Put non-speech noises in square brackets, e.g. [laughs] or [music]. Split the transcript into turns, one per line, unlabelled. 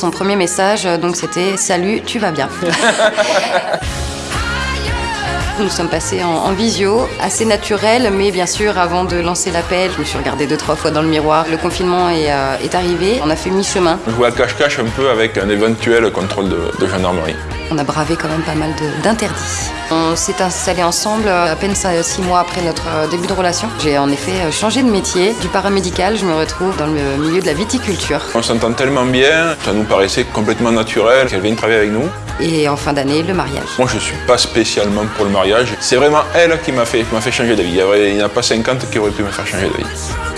Son premier message, euh, donc, c'était « Salut, tu vas bien [laughs] ?» Nous sommes passés en, en, visio, assez naturel, mais bien sûr, avant de lancer l'appel, je me suis regardée deux, trois fois dans le miroir. Le confinement est, euh, est arrivé, on a fait mi-chemin.
On jouait à cache-cache un peu avec un éventuel contrôle de, de gendarmerie.
On a bravé quand même pas mal d'interdits. On s'est installé ensemble à peine six mois après notre euh, début de relation. J'ai en effet euh, changé de métier. Du paramédical, je me retrouve dans le milieu de la viticulture.
On s'entend tellement bien, ça nous paraissait complètement naturel qu'elle vienne travailler avec nous.
Et en fin d'année, le mariage.
Moi, je ne suis pas spécialement pour le mariage. C'est vraiment elle qui m'a fait, fait changer d'avis. Il n'y en a pas 50 qui auraient pu me faire changer d'avis.